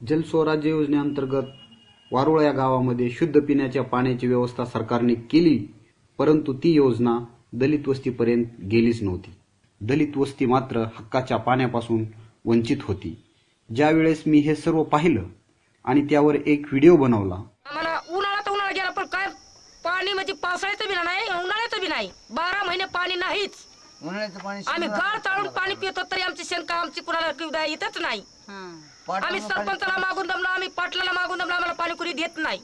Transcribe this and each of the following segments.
जलस्वराज्य योजनेअंतर्गत वारुळा या गावामध्ये शुद्ध पिण्याच्या पाण्याची व्यवस्था सरकारने केली परंतु ती योजना दलित वस्तीपर्यंत गेलीच नव्हती. दलित वस्ती मात्र हक्काच्या पाण्यापासून वंचित होती. ज्यावेळेस मी हे सर्व पाहिलं आणि त्यावर एक व्हिडिओ बनवला. आम्हाला उन्हाळ्यात उन्हाळा गेला पण काय? पाणी म्हणजे पावसाळ्याचं बी नाही उन्हाळ्याचं बी नाही. बारा महिने पाणी नाहीच. उन्हाळ्याचं पाणी आम्ही गाळ चाळून पाणी पितो तरी आमची शंका आमची कुणाला येतच नाही. आम्ही सरपंचाला मागून दमलो आम्ही पाटलाला मागून दमलो आम्हाला पाणी कुणी देत नाही.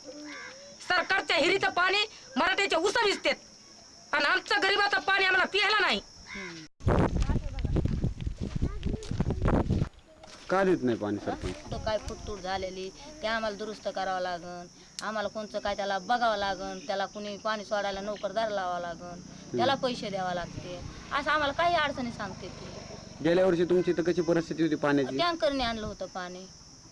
सरकारच्या हिरीचं पाणी मराठ्याच्या उसा विजतेत आणि आमचं गरीबाचं पाणी आम्हाला प्यायला नाही. का देत नाही पाणी सरपंच? कुठं काय फुटतूट झालेली ते आम्हाला दुरुस्त करावं लागन. आम्हाला कोणचं काय त्याला बघावं लागन त्याला कुणी पाणी सोडायला नोकरदार लावावं लागन त्याला पैसे द्यावा लागते. असं आम्हाला काही अडचणी सांगते ती. गेल्या वर्षी तुमची तर कशी परिस्थिती होती पाण्याची? टँकरने आणलं होतं पाणी.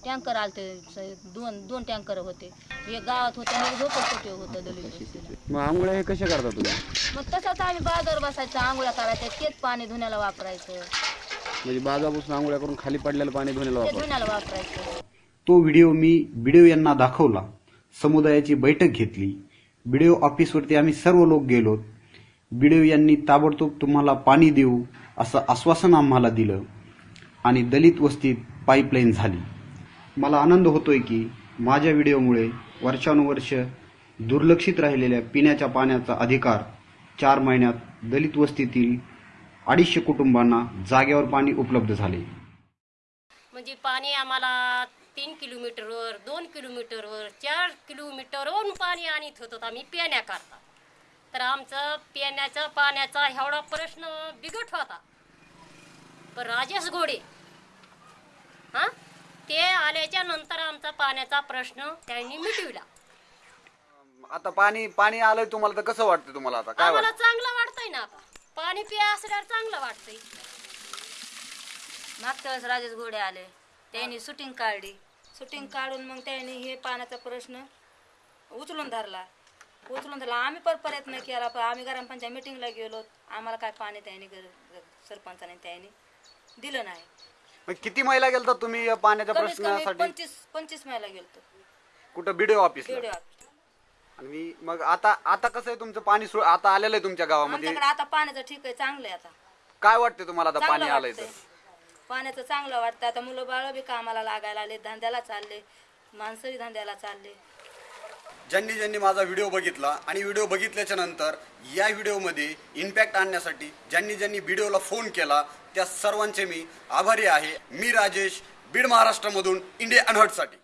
टँकर आलते स- दोन दोन टँकर होते. एक गावात होते आणि एक झोपडपट्टी होतं दलित वस्तीला. मग आंघोळ्या हे कशा करता तुम्ही? मग तसंच आम्ही बाजार बसायचं आंघोळ्या करायचं तेच पाणी धुण्याला वापरायचं. म्हणजे बाजापासून आंघोळ्या करून खाली पडलेलं पाणी धुण्याला ते धुण्याला वापरायचं. तो व्हिडिओ मी व्हिडिओ यांना दाखवला. समुदायाची बैठक घेतली. व्हिडिओ ऑफिसवरती आम्ही सर्व लोक गेलो. व्हिडिओ यांनी ताबडतोब तुम्हाला पाणी देऊ असं आश्वासन आम्हाला दिलं आणि दलित वस्तीत पाईपलाईन झाली. मला आनंद होतोय की माझ्या व्हिडिओमुळे वर्षानुवर्ष दुर्लक्षित राहिलेल्या पिण्याच्या पाण्याचा अधिकार चार महिन्यात दलित वस्तीतील अडीचशे कुटुंबांना जागेवर पाणी उपलब्ध झाले. म्हणजे पाणी आम्हाला तीन किलोमीटरवर दोन किलोमीटरवर चार किलोमीटरवरून पाणी आणत होतो आम्ही पिण्याकरता. तर आमचं पिण्याचा पाण्याचा एवढा प्रश्न बिकट होता. पण राजेश घोडे हां? ते आल्याच्यानंतर आमचा पाण्याचा प्रश्न त्यांनी मिटविला. आता पाणी पाणी आलंय तुम्हाला तर कसं वाटतं तुम्हाला आता? काय आम्हाला वाटतं? चांगलं पाणी पिया असल्यावर चांगलं वाटतंय. मागच्या वेळेस राजेश घोडे आले. त्यांनी शूटिंग काढली. शूटिंग काढून मग त्यांनी हे पाण्याचा प्रश्न उचलून धरला. उचलून धरला. आम्ही पण प्रयत्न केला पण आम्ही ग्रामपंचायत मिटिंगला गेलो. आम्हाला काय पाणी त्यांनी सरपंचाने त्यांनी दिलं नाही. मग किती महिला गेलता तुम्ही या पाण्याच्या कमीत कमी प्रश्नासाठी? पंचवीस पंचवीस महिला गेलतो. कुठं? बीडीओ ऑफिसला व्हिडिओ आणि मग आता आता कसं आहे तुमचं पाणी सु- आता आलेलं आहे तुमच्या गावामध्ये? आमच्याकडे आता पाण्याचं ठीक आहे चांगलं आहे आता. काय वाटते तुम्हाला आता पाणी चांगलं आलंय वाटतंय. तर? पाण्याचं चांगलं वाटतं आता मुलं बाळ बी कामाला लागायला आले धंद्याला चालले. माणसं बी धंद्याला चालले. ज्यांनी ज्यांनी माझा व्हिडिओ बघितला आणि व्हिडिओ बघितल्याच्या नंतर या व्हिडिओमध्ये इम्पॅक्ट आणण्यासाठी ज्यांनी ज्यांनी व्हिडिओला फोन केला त्या सर्वांचे मी आभारी आहे. मी राजेश बीड महाराष्ट्रामधून इंडिया अनहटसाठी